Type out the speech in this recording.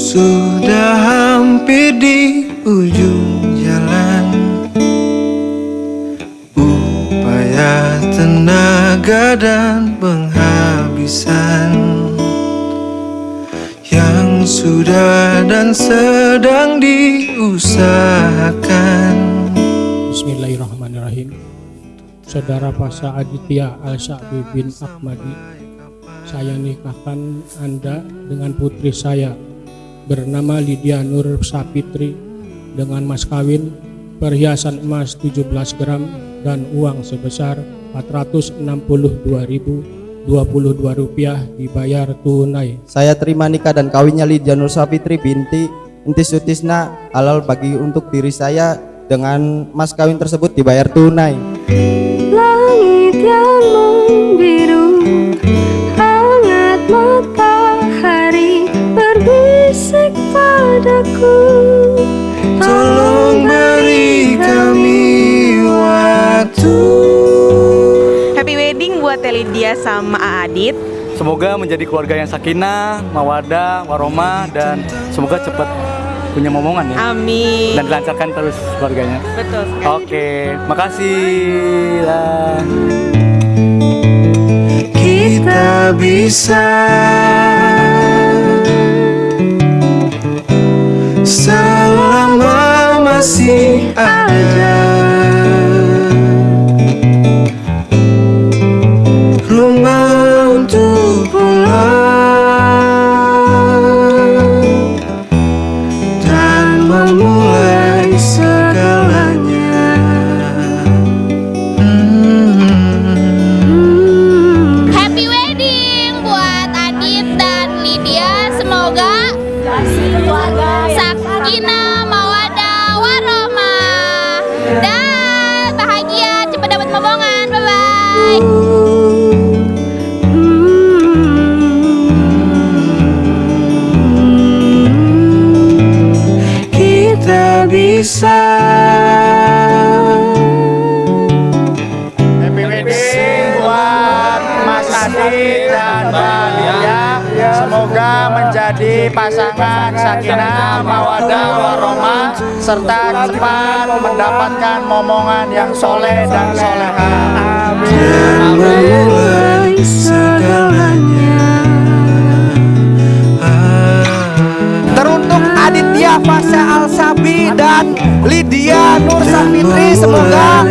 Sudah hampir di ujung jalan. Upaya tenaga dan penghabisan Yang sudah dan sedang diusahakan. Bismillahirrahmanirrahim. Saudara Pasha Aditya Al-Sa'bi bin Ahmadi Saya nikahkan Anda dengan putri saya Bernama Lydia Nur Sapitri Dengan mas kawin Perhiasan emas 17 gram Dan uang sebesar 462.022 rupiah dibayar tunai Saya terima nikah dan kawinnya Lydia Nur Sapitri binti Entis Sutisna halal bagi untuk diri saya dengan mas kawin tersebut dibayar tunai. Langit yang membiru buat Lydia sama Adit. Semoga menjadi keluarga yang sakinah, mawadah, waromah dan semoga cepat punya momongan ya. Amin. Dan dilancarkan terus keluarganya. Betul sekali. Oke, makasih lah. Kita bisa Selama masih ada Lia. Semoga menjadi pasangan sakinah, mawadah, warohmah serta cepat mendapatkan momongan yang soleh dan soleha. Ah. Lydia Nur Safitri semoga